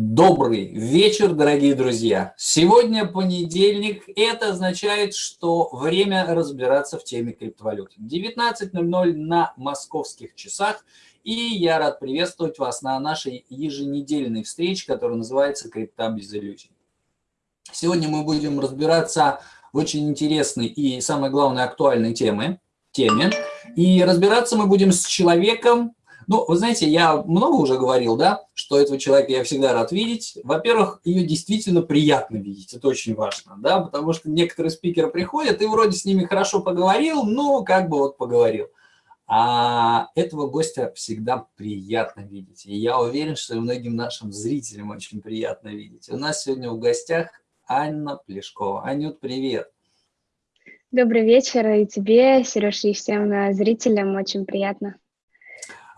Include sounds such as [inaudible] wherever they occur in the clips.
Добрый вечер, дорогие друзья! Сегодня понедельник, это означает, что время разбираться в теме криптовалют. 19.00 на московских часах, и я рад приветствовать вас на нашей еженедельной встрече, которая называется «Крипта без иллюзий». Сегодня мы будем разбираться в очень интересной и, самое главное, актуальной теме, теме. И разбираться мы будем с человеком, ну, вы знаете, я много уже говорил, да, что этого человека я всегда рад видеть. Во-первых, ее действительно приятно видеть, это очень важно, да, потому что некоторые спикеры приходят, и вроде с ними хорошо поговорил, но как бы вот поговорил. А этого гостя всегда приятно видеть. И я уверен, что и многим нашим зрителям очень приятно видеть. У нас сегодня в гостях Анна Плешкова. Анют, привет! Добрый вечер и тебе, Сереж, и всем э, зрителям. Очень приятно.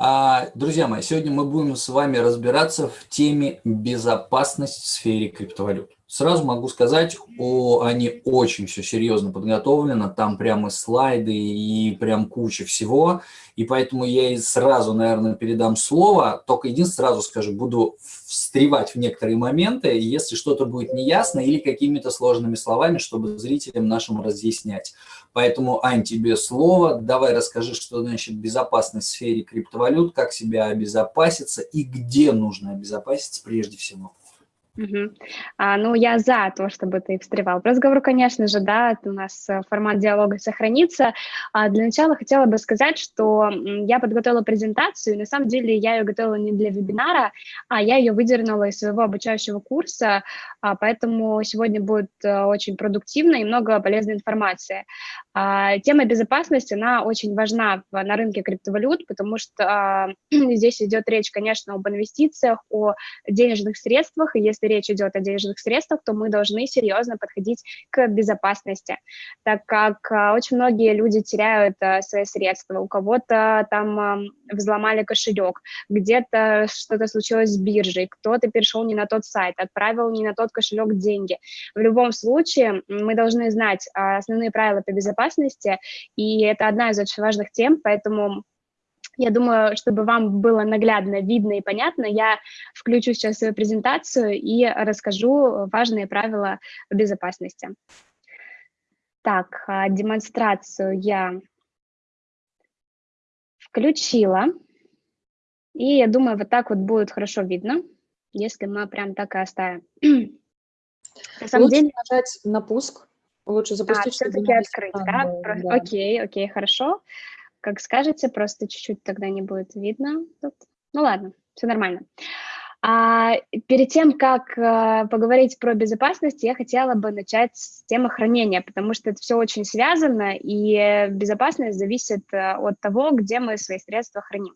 А, друзья мои, сегодня мы будем с вами разбираться в теме безопасность в сфере криптовалют. Сразу могу сказать, о, они очень все серьезно подготовлено, там прямо слайды и прям куча всего, и поэтому я и сразу, наверное, передам слово, только единственное сразу скажу, буду встревать в некоторые моменты, если что-то будет неясно или какими-то сложными словами, чтобы зрителям нашим разъяснять. Поэтому, Ань, тебе слово, давай расскажи, что значит безопасность в сфере криптовалют, как себя обезопаситься и где нужно обезопаситься прежде всего. Угу. А, ну, я за то, чтобы ты встревал в разговор, конечно же, да, у нас э, формат диалога сохранится. А для начала хотела бы сказать, что я подготовила презентацию, на самом деле я ее готовила не для вебинара, а я ее выдернула из своего обучающего курса, а, поэтому сегодня будет э, очень продуктивно и много полезной информации. А, тема безопасности, она очень важна на рынке криптовалют, потому что а, [clears throat] здесь идет речь, конечно, об инвестициях, о денежных средствах, и если речь идет о денежных средствах, то мы должны серьезно подходить к безопасности, так как а, очень многие люди теряют свои средства, у кого-то там взломали кошелек, где-то что-то случилось с биржей, кто-то перешел не на тот сайт, отправил не на тот кошелек деньги. В любом случае мы должны знать основные правила по безопасности, и это одна из очень важных тем, поэтому я думаю, чтобы вам было наглядно, видно и понятно, я включу сейчас свою презентацию и расскажу важные правила безопасности. Так, а, демонстрацию я включила. И я думаю, вот так вот будет хорошо видно, если мы прям так и оставим. [clears throat] На самом Лучше деле... нажать на пуск, Лучше запустить, а, все-таки открыть, да? да? Окей, окей, хорошо. Как скажете, просто чуть-чуть тогда не будет видно. Тут. Ну ладно, все нормально. А перед тем, как э, поговорить про безопасность, я хотела бы начать с темы хранения, потому что это все очень связано, и безопасность зависит э, от того, где мы свои средства храним.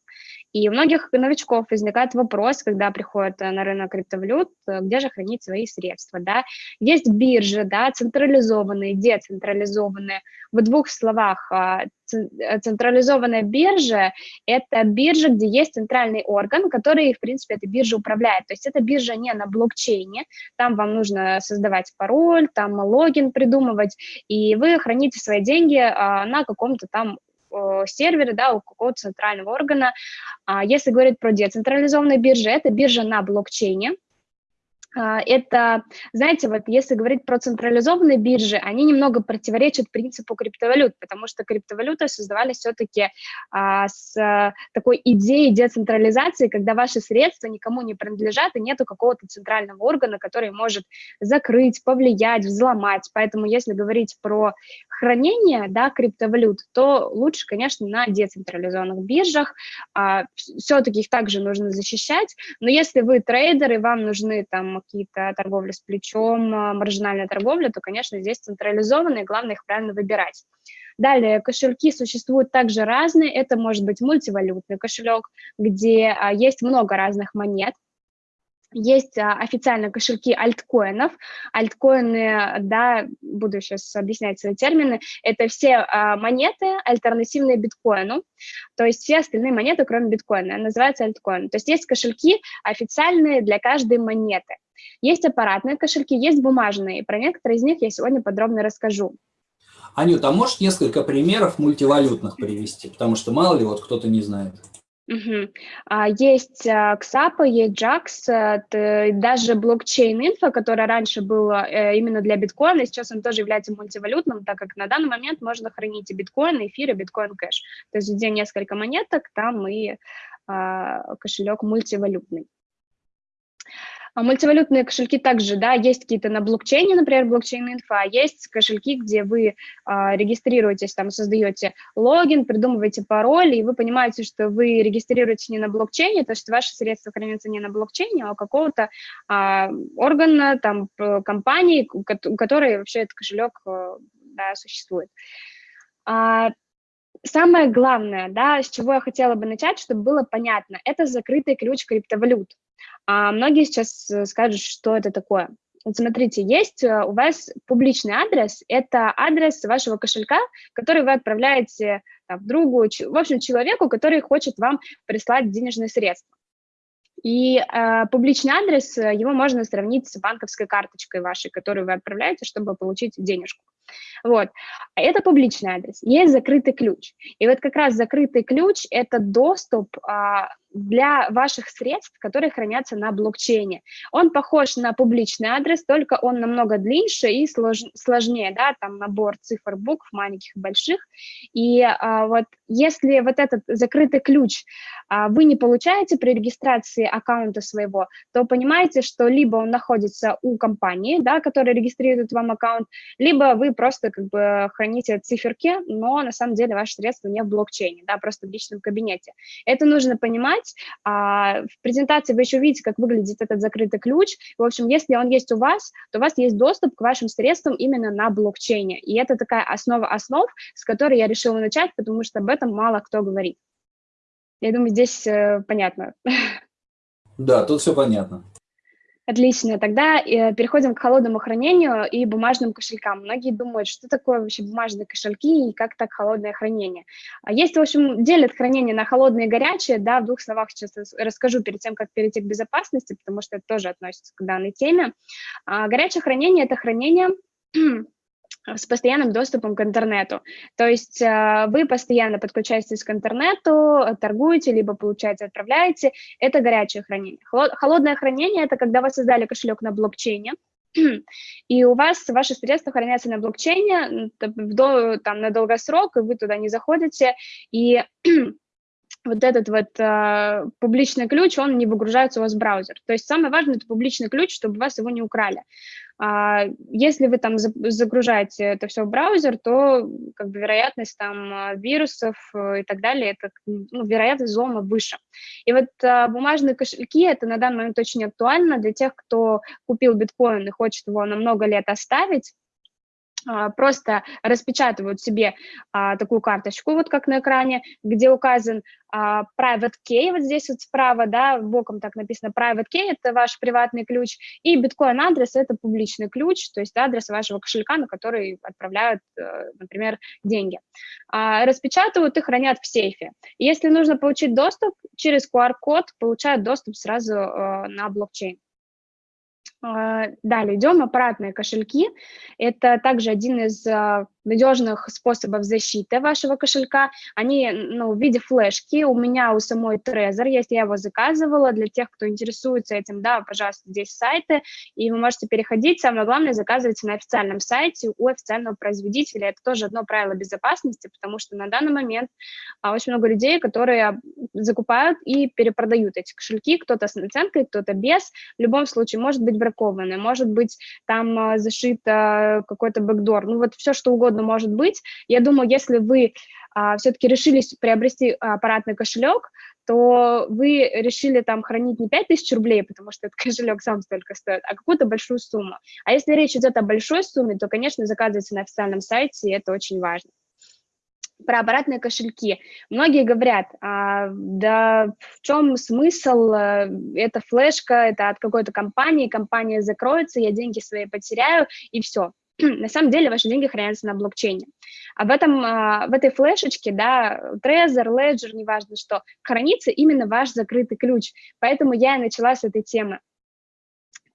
И у многих новичков возникает вопрос, когда приходят э, на рынок криптовалют, где же хранить свои средства, да. Есть биржи, да, централизованные, децентрализованные. В двух словах, а, централизованная биржа – это биржа, где есть центральный орган, который, в принципе, эта биржа управляет. То есть это биржа не на блокчейне, там вам нужно создавать пароль, там логин придумывать, и вы храните свои деньги а, на каком-то там сервере, да, у какого-то центрального органа. А если говорить про децентрализованные биржи, это биржа на блокчейне, это, знаете, вот если говорить про централизованные биржи, они немного противоречат принципу криптовалют, потому что криптовалюты создавались все-таки а, с а, такой идеей децентрализации, когда ваши средства никому не принадлежат и нету какого-то центрального органа, который может закрыть, повлиять, взломать. Поэтому если говорить про хранение да, криптовалют, то лучше, конечно, на децентрализованных биржах. А, все-таки их также нужно защищать, но если вы трейдер и вам нужны там какие-то торговли с плечом, а, маржинальная торговля, то, конечно, здесь централизованные, главное их правильно выбирать. Далее, кошельки существуют также разные. Это может быть мультивалютный кошелек, где а, есть много разных монет, есть а, официальные кошельки альткоинов. Альткоины, да, буду сейчас объяснять свои термины, это все а, монеты, альтернативные биткоину, то есть все остальные монеты, кроме биткоина, называются альткоин. То есть есть кошельки официальные для каждой монеты. Есть аппаратные кошельки, есть бумажные. Про некоторые из них я сегодня подробно расскажу. Анют, а можешь несколько примеров мультивалютных привести? Потому что мало ли вот кто-то не знает. Угу. А, есть а, XAP, есть JAX, даже блокчейн-инфо, которая раньше была э, именно для биткоина, сейчас он тоже является мультивалютным, так как на данный момент можно хранить и биткоин, эфир, и биткоин-кэш. То есть где несколько монеток, там и а, кошелек мультивалютный. А мультивалютные кошельки также, да, есть какие-то на блокчейне, например, блокчейн-инфо, а есть кошельки, где вы а, регистрируетесь, там, создаете логин, придумываете пароль, и вы понимаете, что вы регистрируетесь не на блокчейне, то есть ваши средства хранятся не на блокчейне, а у какого-то а, органа, там, компании, у которой вообще этот кошелек а, да, существует. А, самое главное, да, с чего я хотела бы начать, чтобы было понятно, это закрытый ключ криптовалют. А многие сейчас э, скажут, что это такое. Вот смотрите, есть э, у вас публичный адрес, это адрес вашего кошелька, который вы отправляете там, другу, в общем, человеку, который хочет вам прислать денежные средства. И э, публичный адрес, э, его можно сравнить с банковской карточкой вашей, которую вы отправляете, чтобы получить денежку. Вот. Это публичный адрес. Есть закрытый ключ. И вот как раз закрытый ключ – это доступ а, для ваших средств, которые хранятся на блокчейне. Он похож на публичный адрес, только он намного длиннее и слож, сложнее, да, там набор цифр, букв, маленьких и больших. И а, вот если вот этот закрытый ключ а, вы не получаете при регистрации аккаунта своего, то понимаете, что либо он находится у компании, да, которая регистрирует вам аккаунт, либо вы просто как бы храните циферки, но на самом деле ваши средства не в блокчейне, да, просто в личном кабинете. Это нужно понимать. А, в презентации вы еще увидите, как выглядит этот закрытый ключ. В общем, если он есть у вас, то у вас есть доступ к вашим средствам именно на блокчейне. И это такая основа основ, с которой я решила начать, потому что об этом мало кто говорит. Я думаю, здесь э, понятно. [laughs] Да, тут все понятно. Отлично, тогда э, переходим к холодному хранению и бумажным кошелькам. Многие думают, что такое вообще бумажные кошельки и как так холодное хранение. А есть, в общем, делят хранение на холодное и горячее, да, в двух словах сейчас расскажу перед тем, как перейти к безопасности, потому что это тоже относится к данной теме. А горячее хранение – это хранение с постоянным доступом к интернету. То есть э, вы постоянно подключаетесь к интернету, торгуете, либо получаете, отправляете. Это горячее хранение. Холодное хранение – это когда вы создали кошелек на блокчейне, [clears throat] и у вас ваши средства хранятся на блокчейне там, на долгосрок, и вы туда не заходите, и [clears throat] вот этот вот э, публичный ключ, он не выгружается у вас в браузер. То есть самое важное – это публичный ключ, чтобы вас его не украли. А, если вы там загружаете это все в браузер, то как бы вероятность там а, вирусов э, и так далее, это ну, вероятность взлома выше. И вот а, бумажные кошельки, это на данный момент очень актуально для тех, кто купил биткоин и хочет его на много лет оставить, просто распечатывают себе а, такую карточку, вот как на экране, где указан а, private key, вот здесь вот справа, да, боком так написано private key, это ваш приватный ключ, и биткоин адрес это публичный ключ, то есть адрес вашего кошелька, на который отправляют, э, например, деньги. А, распечатывают и хранят в сейфе. Если нужно получить доступ, через QR-код получают доступ сразу э, на блокчейн. А, далее идем, аппаратные кошельки. Это также один из а, надежных способов защиты вашего кошелька. Они ну, в виде флешки. У меня у самой Trezor есть, я его заказывала. Для тех, кто интересуется этим, да, пожалуйста, здесь сайты, и вы можете переходить. Самое главное, заказывайте на официальном сайте у официального производителя. Это тоже одно правило безопасности, потому что на данный момент а, очень много людей, которые закупают и перепродают эти кошельки, кто-то с наценкой, кто-то без. В любом случае, может быть бракованное, может быть там а, зашит какой-то бэкдор, ну вот все, что угодно угодно может быть. Я думаю, если вы а, все-таки решились приобрести аппаратный кошелек, то вы решили там хранить не 5000 рублей, потому что этот [laughs] кошелек сам столько стоит, а какую-то большую сумму. А если речь идет о большой сумме, то, конечно, заказывайте на официальном сайте, и это очень важно про аппаратные кошельки. Многие говорят, а, да в чем смысл, это флешка, это от какой-то компании, компания закроется, я деньги свои потеряю, и все. [clears throat] на самом деле ваши деньги хранятся на блокчейне. А в, этом, в этой флешечке, да, Trezor, Ledger, неважно что, хранится именно ваш закрытый ключ. Поэтому я и начала с этой темы.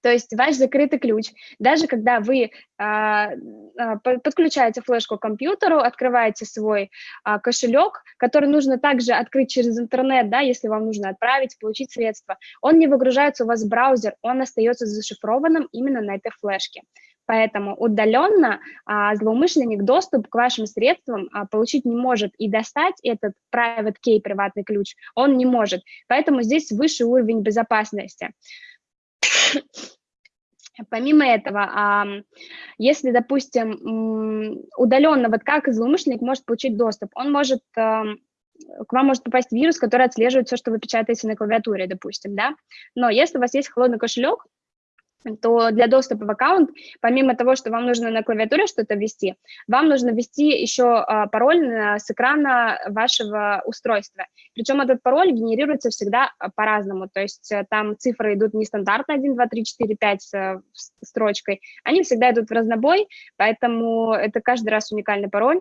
То есть ваш закрытый ключ, даже когда вы а, а, подключаете флешку к компьютеру, открываете свой а, кошелек, который нужно также открыть через интернет, да, если вам нужно отправить, получить средства, он не выгружается у вас в браузер, он остается зашифрованным именно на этой флешке. Поэтому удаленно а, злоумышленник доступ к вашим средствам а, получить не может и достать этот private key, приватный ключ, он не может. Поэтому здесь высший уровень безопасности. [coughs] Помимо этого, если, допустим, удаленно, вот как злоумышленник может получить доступ, он может к вам может попасть вирус, который отслеживает все, что вы печатаете на клавиатуре, допустим, да. Но если у вас есть холодный кошелек, то для доступа в аккаунт, помимо того, что вам нужно на клавиатуре что-то ввести, вам нужно ввести еще а, пароль с экрана вашего устройства. Причем этот пароль генерируется всегда а, по-разному, то есть э, там цифры идут не стандартно 1, 2, 3, 4, 5 строчкой, они всегда идут в разнобой, поэтому это каждый раз уникальный пароль.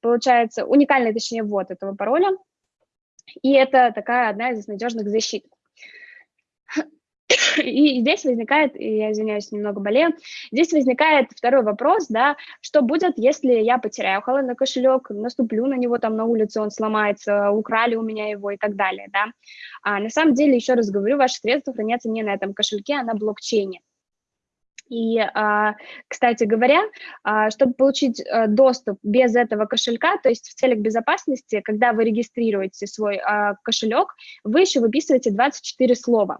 Получается, уникальный, точнее, ввод этого пароля, и это такая одна из надежных защит. [laughs] И здесь возникает, я извиняюсь, немного болею, здесь возникает второй вопрос, да, что будет, если я потеряю холодный кошелек, наступлю на него там на улице, он сломается, украли у меня его и так далее, да. А на самом деле, еще раз говорю, ваши средства хранятся не на этом кошельке, а на блокчейне. И, а, кстати говоря, а, чтобы получить э, доступ без этого кошелька, то есть в целях безопасности, когда вы регистрируете свой а, кошелек, вы еще выписываете 24 слова.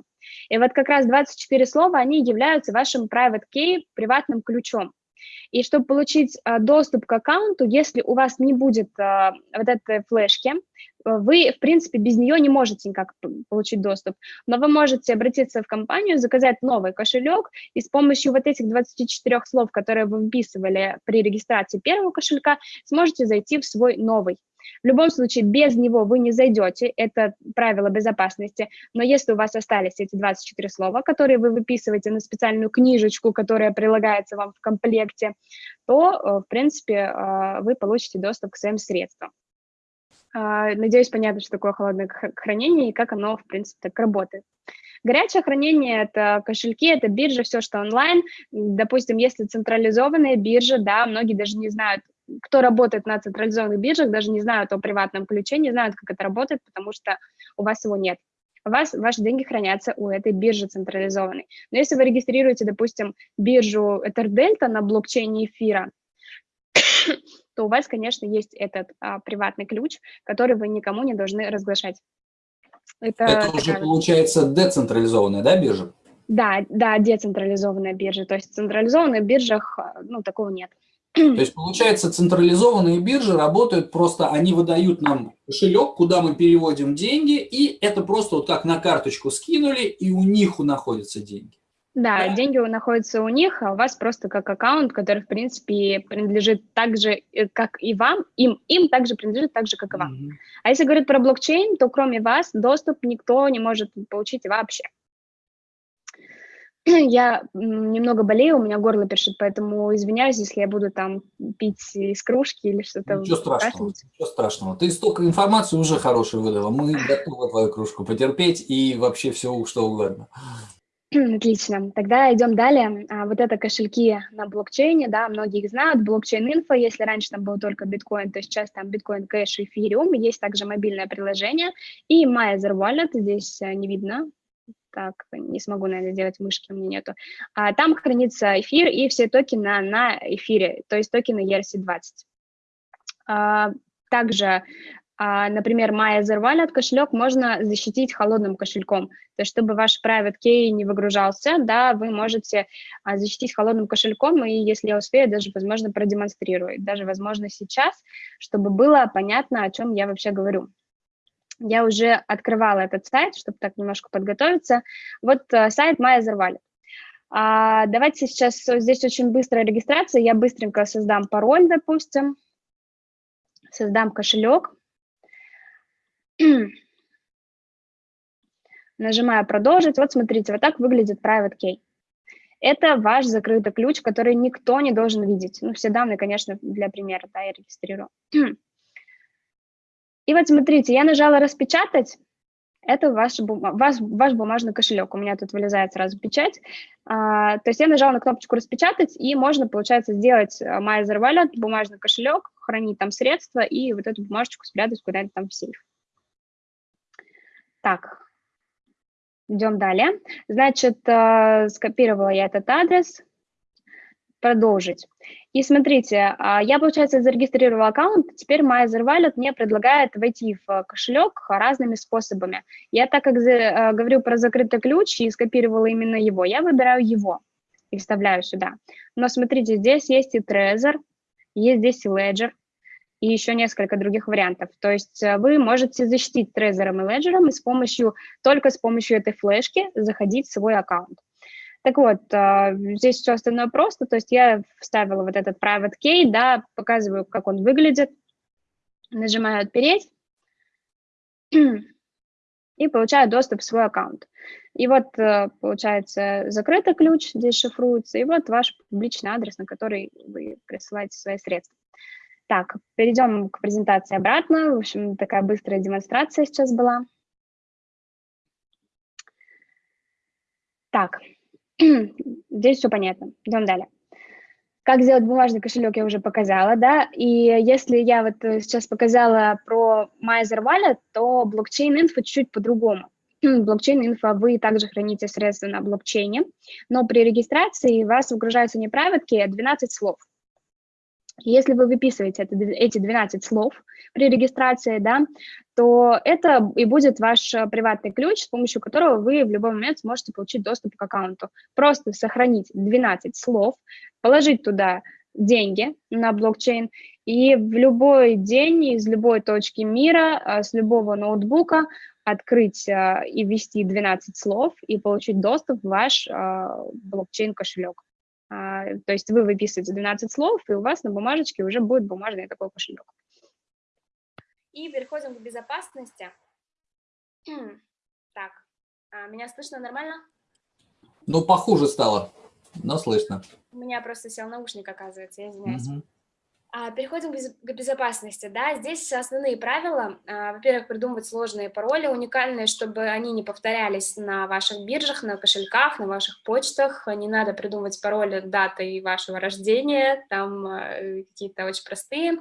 И вот как раз 24 слова, они являются вашим private key, приватным ключом. И чтобы получить доступ к аккаунту, если у вас не будет вот этой флешки, вы, в принципе, без нее не можете никак получить доступ. Но вы можете обратиться в компанию, заказать новый кошелек, и с помощью вот этих 24 слов, которые вы вписывали при регистрации первого кошелька, сможете зайти в свой новый. В любом случае, без него вы не зайдете, это правило безопасности, но если у вас остались эти 24 слова, которые вы выписываете на специальную книжечку, которая прилагается вам в комплекте, то, э, в принципе, э, вы получите доступ к своим средствам. А, надеюсь, понятно, что такое холодное хранение и как оно, в принципе, так работает. Горячее хранение – это кошельки, это биржа, все, что онлайн. Допустим, если централизованная биржа, да, многие даже не знают, кто работает на централизованных биржах, даже не знают о приватном ключе, не знают, как это работает, потому что у вас его нет. У вас ваши деньги хранятся у этой биржи централизованной. Но если вы регистрируете, допустим, биржу EtherDelta на блокчейне эфира, то у вас, конечно, есть этот а, приватный ключ, который вы никому не должны разглашать. Это, это уже такая... получается децентрализованная, да, биржа? Да, да, децентрализованная биржа. То есть в централизованных биржах, ну, такого нет. То есть, получается, централизованные биржи работают просто, они выдают нам кошелек, куда мы переводим деньги, и это просто вот как на карточку скинули, и у них находятся деньги. Да, да, деньги находятся у них, а у вас просто как аккаунт, который, в принципе, принадлежит так же, э, как и вам, им, им также принадлежит так же, как и вам. Mm -hmm. А если говорить про блокчейн, то кроме вас доступ никто не может получить вообще. [clears throat] Я немного болею, у меня горло першит, поэтому извиняюсь, если я буду там пить из кружки или что-то. Ничего страшного, ничего страшного. Ты столько информации уже хорошей выдала. Мы готовы твою кружку потерпеть и вообще все, что угодно. [clears throat] Отлично. Тогда идем далее. А, вот это кошельки на блокчейне, да, многие их знают. Блокчейн-инфо, если раньше там был только биткоин, то сейчас там биткоин кэш, эфириум. Есть также мобильное приложение. И Myzer Wallet, здесь э, не видно, так, не смогу, наверное, сделать мышки, у меня нету. А, там хранится эфир и все токены на эфире, то есть токены ERC-20. А, также, а, например, MyEther Wallet кошелек можно защитить холодным кошельком. То есть, чтобы ваш private key не выгружался, да, вы можете а, защитить холодным кошельком, и если я успею, даже, возможно, продемонстрировать, даже, возможно, сейчас, чтобы было понятно, о чем я вообще говорю я уже открывала этот сайт, чтобы так немножко подготовиться. Вот uh, сайт MyAzerWallet. А, давайте сейчас, здесь очень быстрая регистрация, я быстренько создам пароль, допустим, создам кошелек, [clears throat] нажимаю «Продолжить». Вот смотрите, вот так выглядит Private Key. Это ваш закрытый ключ, который никто не должен видеть. Ну, все данные, конечно, для примера, да, я регистрирую. [clears throat] И вот смотрите, я нажала «Распечатать», это ваш, ваш, ваш бумажный кошелек. У меня тут вылезает сразу печать. А, то есть я нажала на кнопочку «Распечатать», и можно, получается, сделать э, Myzer Wallet, бумажный кошелек, хранить там средства и вот эту бумажечку спрятать куда-нибудь там в сейф. Так, идем далее. Значит, э, скопировала я этот адрес, продолжить. И смотрите, а, я, получается, зарегистрировала аккаунт, теперь Myzer Wallet мне предлагает войти в кошелек разными способами. Я так как э, говорю про закрытый ключ и скопировала именно его, я выбираю его и вставляю сюда. Но смотрите, здесь есть и Trezor, есть здесь и Ledger, и еще несколько других вариантов. То есть э, вы можете защитить Trezor и Ledger и с помощью, только с помощью этой флешки заходить в свой аккаунт. Так вот, а, здесь все остальное просто, то есть я вставила вот этот private key, да, показываю, как он выглядит, нажимаю «Отпереть» и получаю доступ в свой аккаунт. И вот, э, получается, закрытый ключ здесь шифруется, и вот ваш публичный адрес, на который вы присылаете свои средства. Так, перейдем к презентации обратно. В общем, такая быстрая демонстрация сейчас была. Так, [clears throat] Здесь все понятно. Идем далее. Как сделать бумажный кошелек, я уже показала, да, и если я вот э, сейчас показала про MyEtherWallet, то Blockchain.info чуть-чуть по-другому. [clears throat] Blockchain.info вы также храните средства на блокчейне, но при регистрации вас выгружаются не private key, а 12 слов. Если вы выписываете это, эти 12 слов при регистрации, да, то это и будет ваш э, приватный ключ, с помощью которого вы в любой момент сможете получить доступ к аккаунту. Просто сохранить 12 слов, положить туда деньги на блокчейн, и в любой день из любой точки мира, э, с любого ноутбука открыть э, и ввести 12 слов и получить доступ в ваш блокчейн-кошелек. А, то есть вы выписываете 12 слов, и у вас на бумажечке уже будет бумажный такой кошелек. И переходим к безопасности. [clears throat] Так, а, меня слышно нормально? Ну, похуже стало, но слышно. У меня просто сел наушник, оказывается, я извиняюсь. Угу. А, переходим к безопасности. Да? Здесь основные правила. А, во-первых, придумывать сложные пароли, уникальные, чтобы они не повторялись на ваших биржах, на кошельках, на ваших почтах. Не надо придумывать пароли даты вашего рождения, там э, какие-то очень простые.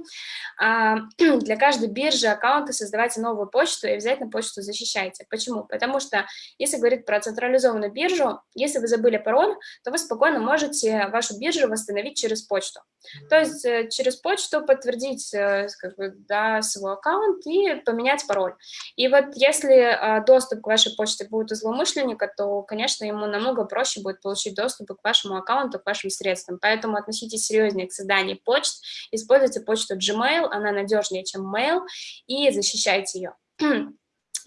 А, [clears throat] для каждой биржи, аккаунта создавайте новую почту и обязательно почту защищайте. Почему? Потому что, если говорить про централизованную биржу, если вы забыли пароль, то вы спокойно можете вашу биржу восстановить через почту. То есть э, через почту, подтвердить э, как бы, да, свой аккаунт и поменять пароль. И вот если а, доступ к вашей почте будет у злоумышленника, то, конечно, ему намного проще будет получить доступ к вашему аккаунту, к вашим средствам. Поэтому относитесь серьезнее к созданию почт, используйте почту Gmail, она надежнее, чем Mail, и защищайте ее.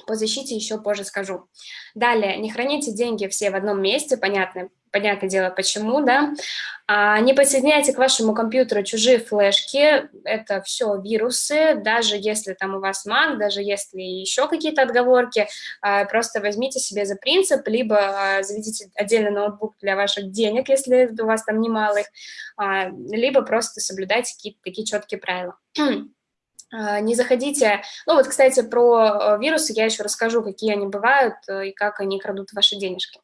По защите еще позже скажу. Далее, не храните деньги все в одном месте, понятно, понятное дело, почему, да. А, не подсоединяйте к вашему компьютеру чужие флешки, это все вирусы, даже если там у вас Mac, даже если еще какие-то отговорки, а, просто возьмите себе за принцип, либо а, заведите отдельный ноутбук для ваших денег, если у вас там немало их, а, либо просто соблюдайте какие-то такие четкие правила. А, не заходите, ну вот, кстати, про э, вирусы я еще расскажу, какие они бывают э, и как они крадут ваши денежки.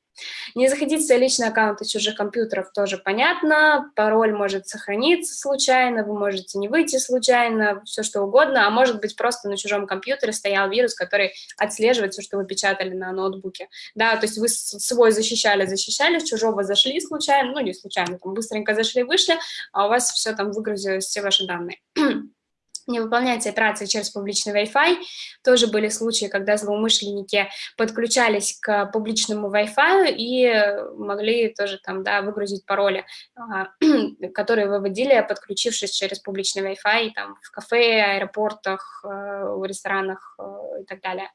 Не заходите в личные аккаунты чужих компьютеров, тоже понятно, пароль может сохраниться случайно, вы можете не выйти случайно, все что угодно, а может быть просто на чужом компьютере стоял вирус, который отслеживает все, что вы печатали на ноутбуке. Да, то есть вы свой защищали, защищали, чужого зашли случайно, ну не случайно, там быстренько зашли, вышли, а у вас все там выгрузилось, все ваши данные. [clears throat] не выполняйте операции через публичный Wi-Fi. Тоже были случаи, когда злоумышленники подключались к публичному Wi-Fi и могли тоже там, да, выгрузить пароли, а, [clears throat] которые выводили, подключившись через публичный Wi-Fi там, в кафе, аэропортах, э, в ресторанах э, и так далее.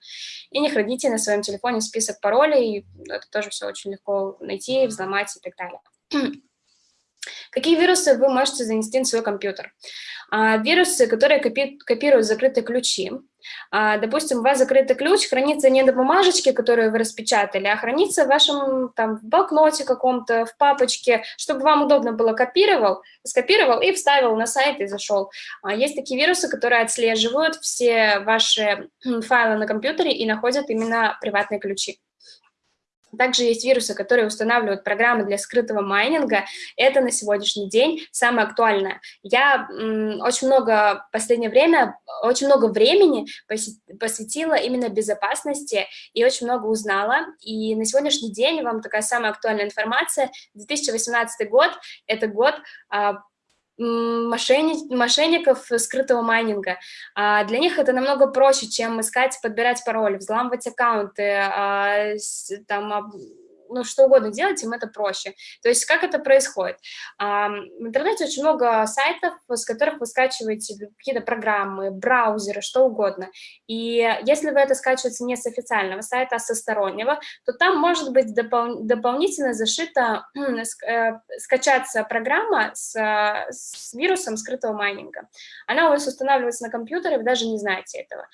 И не храните на своем телефоне список паролей, это тоже все очень легко найти, взломать и так далее. [clears throat] Какие вирусы вы можете занести на свой компьютер? А, вирусы, которые копи копируют закрытые ключи. А, допустим, у вас закрытый ключ хранится не на бумажечке, которую вы распечатали, а хранится в вашем там, блокноте каком-то, в папочке, чтобы вам удобно было копировал, скопировал и вставил на сайт и зашел. А, есть такие вирусы, которые отслеживают все ваши файлы на компьютере и находят именно приватные ключи. Также есть вирусы, которые устанавливают программы для скрытого майнинга. Это на сегодняшний день самое актуальное. Я очень много последнее время, очень много времени посвятила именно безопасности и очень много узнала. И на сегодняшний день вам такая самая актуальная информация. 2018 год – это год а, мошенни мошенников скрытого майнинга. А для них это намного проще, чем искать, подбирать пароли, взламывать аккаунты, а, там, ну, что угодно делать, им это проще. То есть как это происходит? А, в интернете очень много сайтов, с которых вы скачиваете какие-то программы, браузеры, что угодно. И если вы это скачиваете не с официального сайта, а со стороннего, то там может быть допол дополнительно зашита, [clears throat] э, скачаться программа с, с вирусом скрытого майнинга. Она у вас устанавливается на компьютере, вы даже не знаете этого.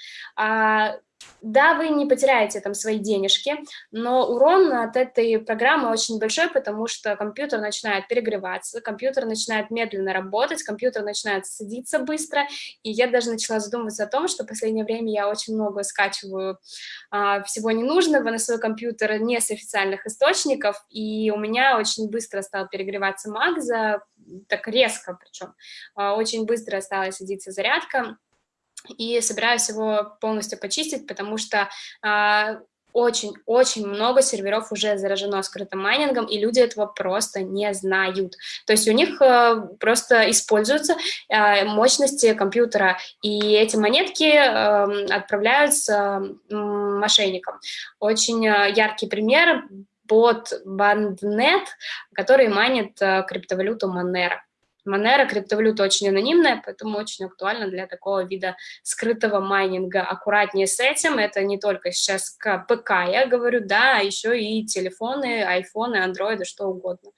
Да, вы не потеряете там свои денежки, но урон от этой программы очень большой, потому что компьютер начинает перегреваться, компьютер начинает медленно работать, компьютер начинает садиться быстро, и я даже начала задумываться о том, что в последнее время я очень много скачиваю а, всего ненужного на свой компьютер не с официальных источников, и у меня очень быстро стал перегреваться Mac, за, так резко причем, а, очень быстро стала садиться зарядка, и собираюсь его полностью почистить, потому что очень-очень много серверов уже заражено скрытым майнингом, и люди этого просто не знают. То есть у них э, просто используются э, мощности компьютера, и эти монетки э, отправляются мошенникам. Очень э, яркий пример – бот Bandnet, который майнит э, криптовалюту Monero. Monero криптовалюта очень анонимная, поэтому очень актуально для такого вида скрытого майнинга. Аккуратнее с этим, это не только сейчас к ПК, я говорю, да, а еще и телефоны, айфоны, андроиды, что угодно.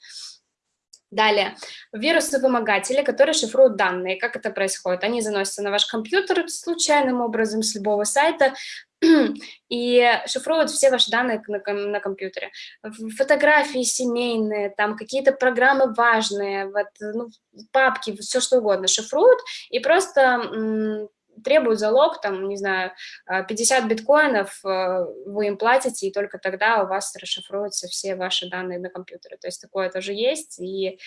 Далее, вирусы-вымогатели, которые шифруют данные. Как это происходит? Они заносятся на ваш компьютер случайным образом с любого сайта, [clears throat] и шифруют все ваши данные на, на компьютере. Фотографии семейные, там какие-то программы важные, вот, ну, папки, все что угодно шифруют и просто требуют залог, там, не знаю, 50 а, биткоинов э, вы им платите, и только тогда у вас расшифруются все ваши данные на компьютере. То есть такое тоже есть, и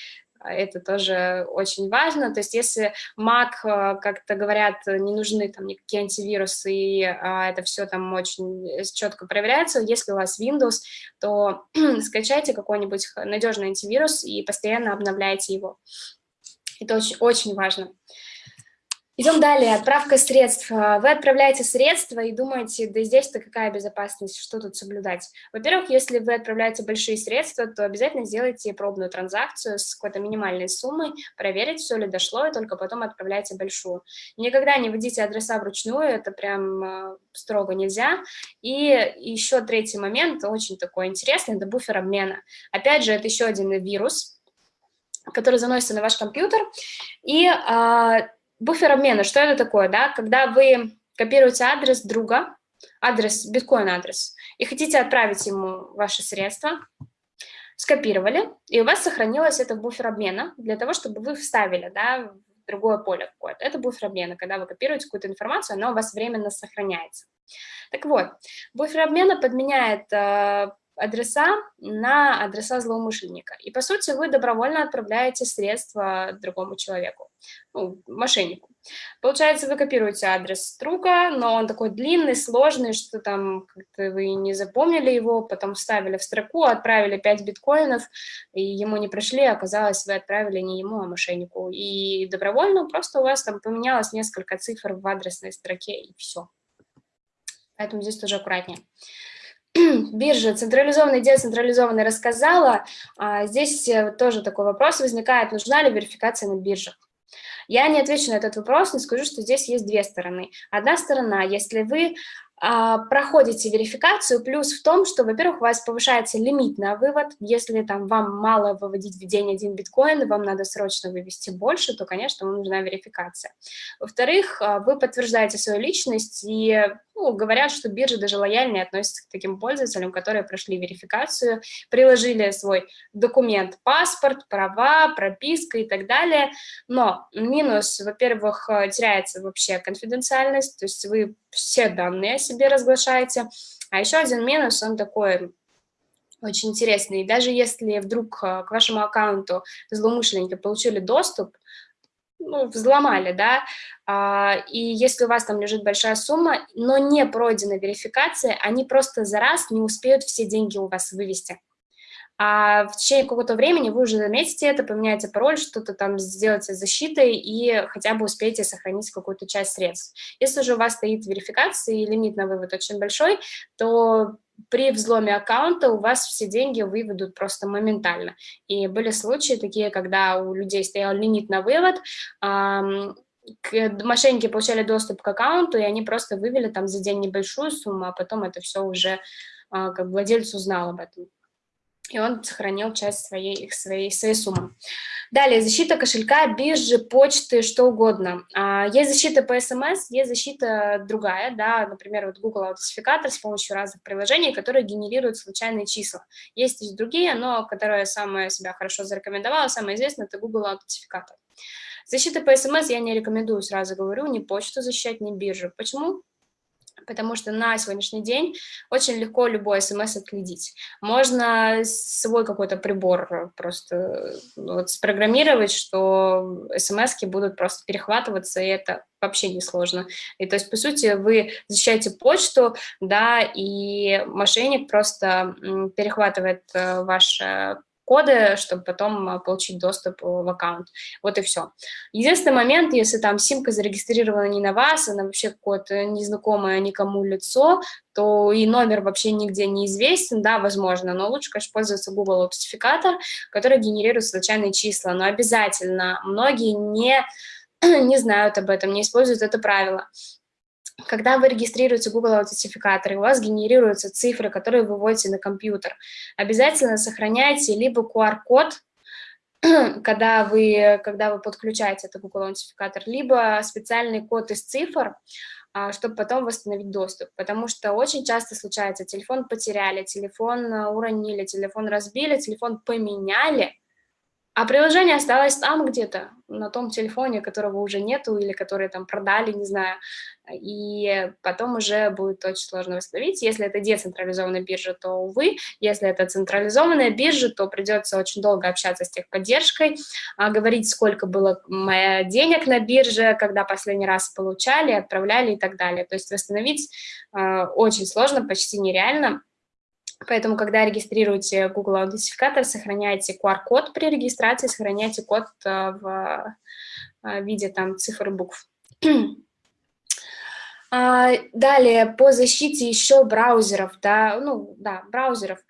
это тоже очень важно. То есть если Mac, э, как-то говорят, не нужны там никакие антивирусы, и а, это все там очень четко проверяется, если у вас Windows, то [clears throat] скачайте какой-нибудь надежный антивирус и постоянно обновляйте его. Это очень, очень важно. Идем далее. Отправка средств. Вы отправляете средства и думаете, да здесь-то какая безопасность, что тут соблюдать? Во-первых, если вы отправляете большие средства, то обязательно сделайте пробную транзакцию с какой-то минимальной суммой, проверить, все ли дошло, и только потом отправляйте большую. Никогда не вводите адреса вручную, это прям э, строго нельзя. И еще третий момент, очень такой интересный, это буфер обмена. Опять же, это еще один вирус, который заносится на ваш компьютер, и а, буфер обмена, что это такое, да? Когда вы копируете адрес друга, адрес, биткоин-адрес, и хотите отправить ему ваши средства, скопировали, и у вас сохранилось это буфер обмена для того, чтобы вы вставили, да, другое поле какое-то. Это буфер обмена, когда вы копируете какую-то информацию, она у вас временно сохраняется. Так вот, буфер обмена подменяет э, адреса на адреса злоумышленника. И, по сути, вы добровольно отправляете средства другому человеку, ну, мошеннику. Получается, вы копируете адрес друга, но он такой длинный, сложный, что там вы не запомнили его, потом вставили в строку, отправили 5 биткоинов, и ему не пришли, оказалось, вы отправили не ему, а мошеннику. И добровольно просто у вас там поменялось несколько цифр в адресной строке, и все. Поэтому здесь тоже аккуратнее. [clears throat] биржа централизованная, децентрализованная рассказала. А здесь э, тоже такой вопрос возникает, нужна ли верификация на биржах. Я не отвечу на этот вопрос, но скажу, что здесь есть две стороны. Одна сторона, если вы а, проходите верификацию, плюс в том, что, во-первых, у вас повышается лимит на вывод, если там вам мало выводить в день один биткоин, вам надо срочно вывести больше, то, конечно, вам нужна верификация. Во-вторых, а, вы подтверждаете свою личность, и ну, говорят, что биржи даже лояльнее относятся к таким пользователям, которые прошли верификацию, приложили свой документ, паспорт, права, прописка и так далее. Но минус, во-первых, теряется вообще конфиденциальность, то есть вы все данные о себе разглашаете. А еще один минус, он такой очень интересный. Даже если вдруг э, к вашему аккаунту злоумышленники получили доступ, ну, взломали, да, а, и если у вас там лежит большая сумма, но не пройдена верификация, они просто за раз не успеют все деньги у вас вывести а в течение какого-то времени вы уже заметите это, поменяете пароль, что-то там сделаете защитой и хотя бы успеете сохранить какую-то часть средств. Если же у вас стоит верификация и лимит на вывод очень большой, то при взломе аккаунта у вас все деньги выведут просто моментально. И были случаи такие, когда у людей стоял лимит на вывод, мошенники получали доступ к аккаунту, и они просто вывели там за день небольшую сумму, а потом это все уже а, как владелец узнал об этом и он сохранил часть своей, своей, своей суммы. Далее, защита кошелька, биржи, почты, что угодно. А, есть защита по СМС, есть защита другая, да, например, вот Google аутентификатор с помощью разных приложений, которые генерируют случайные числа. Есть и другие, но которая самая себя хорошо зарекомендовала, самая известная, это Google аутентификатор. Защита по СМС я не рекомендую, сразу говорю, ни почту защищать, ни биржу. Почему? Потому что на сегодняшний день очень легко любой смс отследить. Можно свой какой-то прибор просто ну, вот спрограммировать, что смс будут просто перехватываться, и это вообще не сложно. И то есть, по сути, вы защищаете почту, да, и мошенник просто перехватывает э, ваше коды, чтобы потом а, получить доступ в аккаунт. Вот и все. Единственный момент, если там симка зарегистрирована не на вас, она вообще какое-то незнакомое никому лицо, то и номер вообще нигде не известен, да, возможно, но лучше, конечно, пользоваться Google аутентификатор, который генерирует случайные числа, но обязательно многие не, [clears throat] не знают об этом, не используют это правило. Когда вы регистрируете Google аутентификатор, и у вас генерируются цифры, которые вы вводите на компьютер, обязательно сохраняйте либо QR-код, [clears throat] когда вы, когда вы подключаете этот Google аутентификатор, либо специальный код из цифр, а, чтобы потом восстановить доступ. Потому что очень часто случается, телефон потеряли, телефон а, уронили, телефон разбили, телефон поменяли, а приложение осталось там где-то, на том телефоне, которого уже нету, или который там продали, не знаю, и потом уже будет очень сложно восстановить. Если это децентрализованная биржа, то, увы, если это централизованная биржа, то придется очень долго общаться с техподдержкой, а, говорить, сколько было денег на бирже, когда последний раз получали, отправляли и так далее. То есть восстановить э, очень сложно, почти нереально. Поэтому, когда регистрируете Google аутентификатор, сохраняйте QR-код при регистрации, сохраняйте код э, в э, виде там цифр и букв. [clears throat] А, далее, по защите еще браузеров, да, ну, да, браузеров.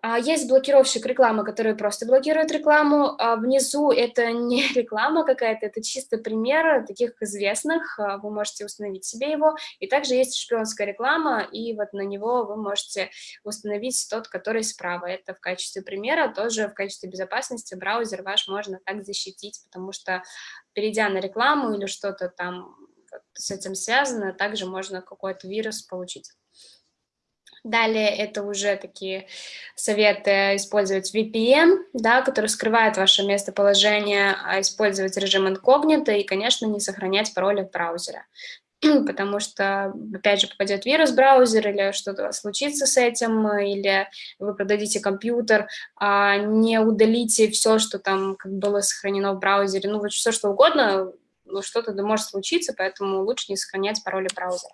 А, есть блокировщик рекламы, который просто блокирует рекламу. А внизу [laughs] это не реклама какая-то, это чисто пример таких известных. А, вы можете установить себе его. И также есть шпионская реклама, и вот на него вы можете установить тот, который справа. Это в качестве примера, тоже в качестве безопасности браузер ваш можно так защитить, потому что перейдя на рекламу или что-то там с этим связано, также можно какой-то вирус получить. Далее это уже такие советы использовать VPN, да, который скрывает ваше местоположение, а использовать режим инкогнито и, конечно, не сохранять пароли в браузере. [clears throat] Потому что, опять же, попадет вирус в браузер или что-то случится с этим, или вы продадите компьютер, а не удалите все, что там как было сохранено в браузере, ну вот все что угодно, ну, что-то может случиться, поэтому лучше не сохранять пароли браузера.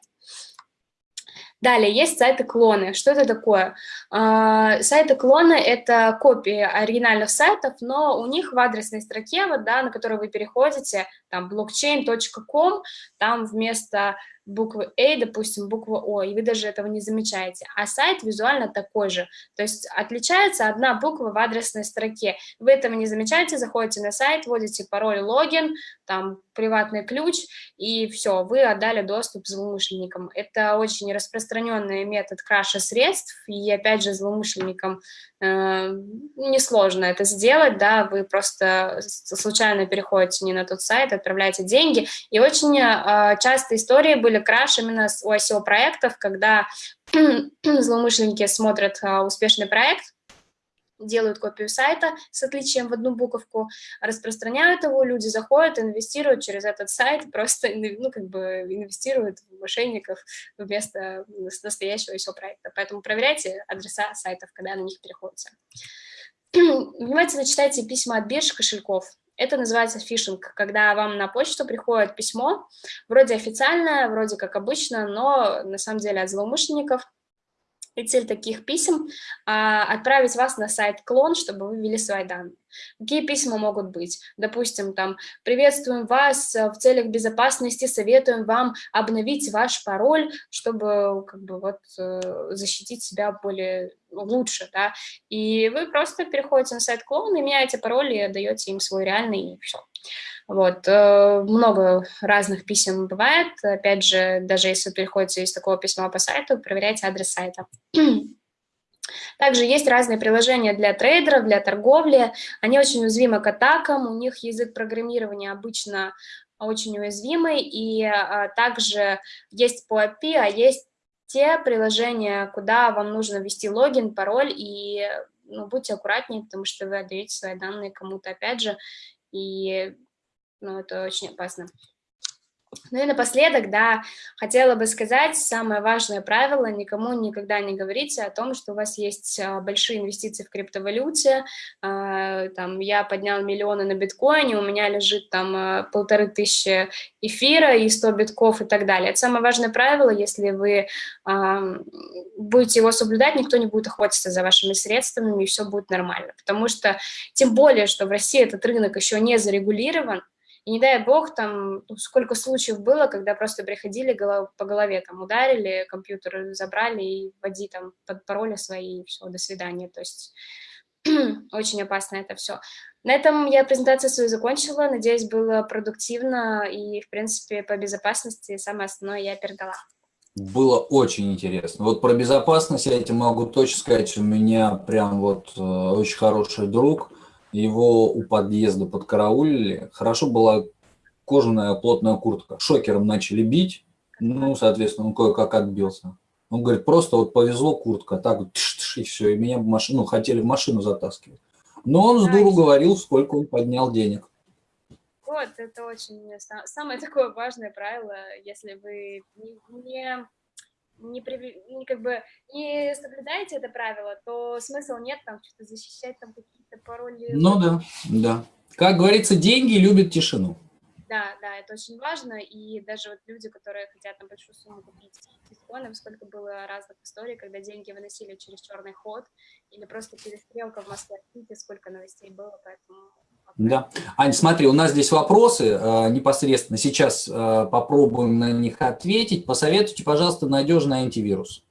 Далее есть сайты-клоны. Что это такое? А, сайты-клоны – это копии оригинальных сайтов, но у них в адресной строке, вот, да, на которую вы переходите, там blockchain.com, там вместо буквы A, допустим, буква О, и вы даже этого не замечаете. А сайт визуально такой же, то есть отличается одна буква в адресной строке. Вы этого не замечаете, заходите на сайт, вводите пароль, логин, там приватный ключ, и все, вы отдали доступ злоумышленникам. Это очень распространенный метод краша средств, и опять же злоумышленникам э, несложно это сделать, да, вы просто случайно переходите не на тот сайт, отправляете деньги, и очень э, часто истории были краш именно у ICO-проектов, когда [clears throat] злоумышленники смотрят э, успешный проект, делают копию сайта с отличием в одну буковку, распространяют его, люди заходят, инвестируют через этот сайт, [laughs] просто ну, как бы инвестируют в мошенников вместо настоящего еще проекта. Поэтому проверяйте адреса сайтов, когда на них переходите. [clears throat] Внимательно читайте письма от бирж кошельков. Это называется фишинг, когда вам на почту приходит письмо, вроде официальное, вроде как обычно, но на самом деле от злоумышленников – и цель таких писем а, отправить вас на сайт клон, чтобы вы ввели свои данные. Какие письма могут быть? Допустим, там, приветствуем вас в целях безопасности, советуем вам обновить ваш пароль, чтобы как бы вот э, защитить себя более лучше, да, и вы просто переходите на сайт клон и меняете пароль и отдаете им свой реальный, и все. Вот, э, много разных писем бывает. Опять же, даже если вы переходите из такого письма по сайту, проверяйте адрес сайта. [clears throat] Также есть разные приложения для трейдеров, для торговли. Они очень уязвимы к атакам, у них язык программирования обычно очень уязвимый, и а, также есть по API, а есть те приложения, куда вам нужно ввести логин, пароль, и ну, будьте аккуратнее, потому что вы отдаете свои данные кому-то, опять же, и ну, это очень опасно. Ну и напоследок, да, хотела бы сказать, самое важное правило, никому никогда не говорите о том, что у вас есть а, большие инвестиции в криптовалюте, а, там, я поднял миллионы на биткоине, у меня лежит там а, полторы тысячи эфира и 100 битков и так далее. Это самое важное правило, если вы будете его соблюдать, никто не будет охотиться за вашими средствами, и все будет нормально, потому что, тем более, что в России этот рынок еще не зарегулирован, и не дай бог, там, ну, сколько случаев было, когда просто приходили по голове, там, ударили, компьютер забрали и вводи там под пароли свои, и все, до свидания. То есть [clears throat] очень опасно это все. На этом я презентацию свою закончила. Надеюсь, было продуктивно и, в принципе, по безопасности самое основное я передала. Было очень интересно. Вот про безопасность я этим могу точно сказать. У меня прям вот э, очень хороший друг – его у подъезда подкараулили. Хорошо была кожаная плотная куртка. Шокером начали бить, ну, соответственно, он кое-как отбился. Он говорит, просто вот повезло куртка, так вот, тш -тш, и все, и меня в машину, ну, хотели в машину затаскивать. Но он с дуру говорил, сколько он поднял денег. Вот, это очень самое такое важное правило, если вы не не, не, как бы, не соблюдаете это правило, то смысла нет там что-то защищать, там какие-то пароли. Ну да, да. Как говорится, деньги любят тишину. Да, да, это очень важно, и даже вот люди, которые хотят на большую сумму купить биткоинов, сколько было разных историй, когда деньги выносили через черный ход, или просто перестрелка в Москве, сколько новостей было, поэтому да. Ань, смотри, у нас здесь вопросы э, непосредственно. Сейчас э, попробуем на них ответить. Посоветуйте, пожалуйста, надежный антивирус.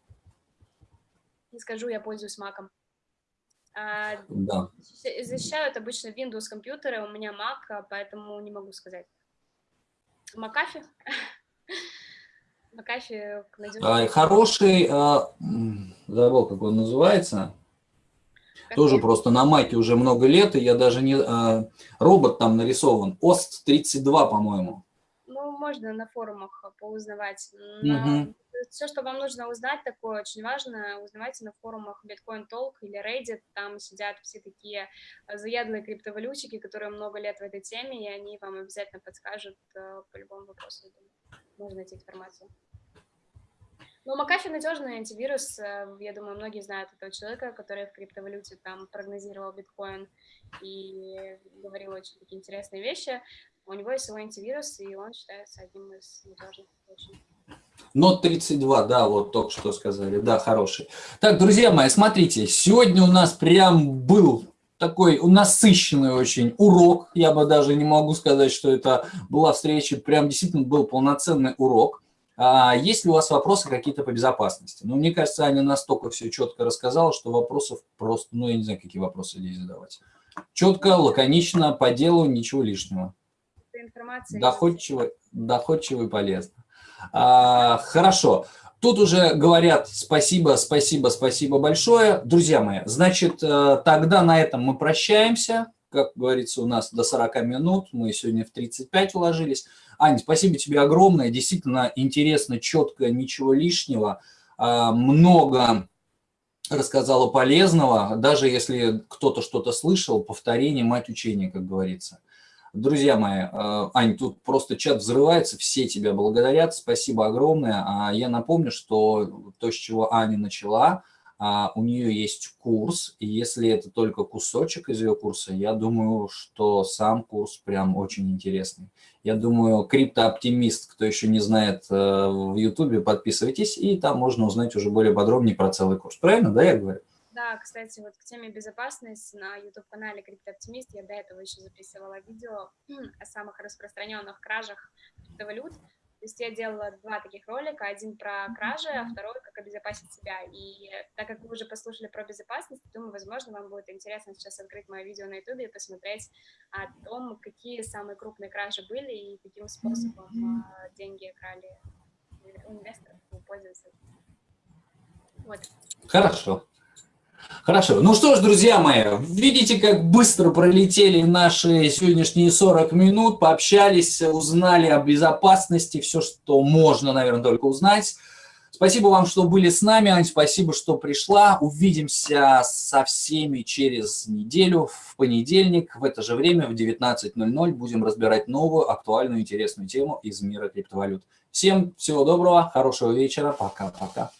Не скажу, я пользуюсь Mac. А, да. Защищают обычно Windows компьютеры, у меня Mac, а поэтому не могу сказать. McAfee? McAfee надежный. Хороший, э, забыл, как он называется. Тоже просто на маке уже много лет, и я даже не... А, робот там нарисован, ESET-32, по-моему. Ну, можно на форумах поузнавать. Но угу. Все, что вам нужно узнать, такое очень важно, узнавайте на форумах Bitcoin Talk или Reddit, там сидят все такие заядлые криптовалютчики, которые много лет в этой теме, и они вам обязательно подскажут э, по любому вопросу. Можно найти информацию. Ну, Макафи надежный антивирус. Э, я думаю, многие знают этого человека, который в криптовалюте там прогнозировал биткоин и говорил очень такие интересные вещи. У него есть свой антивирус, и он считается одним из надежных очень. Нот 32, да, вот только что сказали, да, хороший. Так, друзья мои, смотрите, сегодня у нас прям был такой насыщенный очень урок. Я бы даже не могу сказать, что это была встреча, прям действительно был полноценный урок. А, есть ли у вас вопросы какие-то по безопасности? Ну, мне кажется, Аня настолько все четко рассказала, что вопросов просто, ну, я не знаю, какие вопросы здесь задавать. Четко, лаконично, по делу, ничего лишнего. Доходчиво, доходчиво и полезно. А, хорошо. Тут уже говорят спасибо, спасибо, спасибо большое. Друзья мои, значит, э, тогда на этом мы прощаемся. Как говорится, у нас до 40 минут, мы сегодня в 35 уложились. Аня, спасибо тебе огромное, действительно интересно, четко, ничего лишнего. А, много рассказала полезного, даже если кто-то что-то слышал, повторение, мать учения, как говорится. Друзья мои, э, Ань, тут просто чат взрывается, все тебя благодарят, спасибо огромное. А я напомню, что то, с чего Аня начала, а, у нее есть курс, и если это только кусочек из ее курса, я думаю, что сам курс прям очень интересный. Я думаю, криптооптимист, кто еще не знает э, в Ютубе, подписывайтесь, и там можно узнать уже более подробнее про целый курс. Правильно, да, я говорю? Да, кстати, вот к теме безопасности на YouTube-канале Криптооптимист я до этого еще записывала видео [clears throat] о самых распространенных кражах криптовалют. То есть я делала два таких ролика, один про кражи, а второй как обезопасить себя. И так как вы уже послушали про безопасность, думаю, возможно, вам будет интересно сейчас открыть мое видео на YouTube и посмотреть о том, какие самые крупные кражи были и каким способом а, деньги крали у инвесторов, у пользователей. Вот. Хорошо. Хорошо. Ну что ж, друзья мои, видите, как быстро пролетели наши сегодняшние 40 минут, пообщались, узнали о безопасности, все, что можно, наверное, только узнать. Спасибо вам, что были с нами, Ань, спасибо, что пришла. Увидимся со всеми через неделю, в понедельник, в это же время, в 19.00, будем разбирать новую, актуальную, интересную тему из мира криптовалют. Всем всего доброго, хорошего вечера, пока-пока.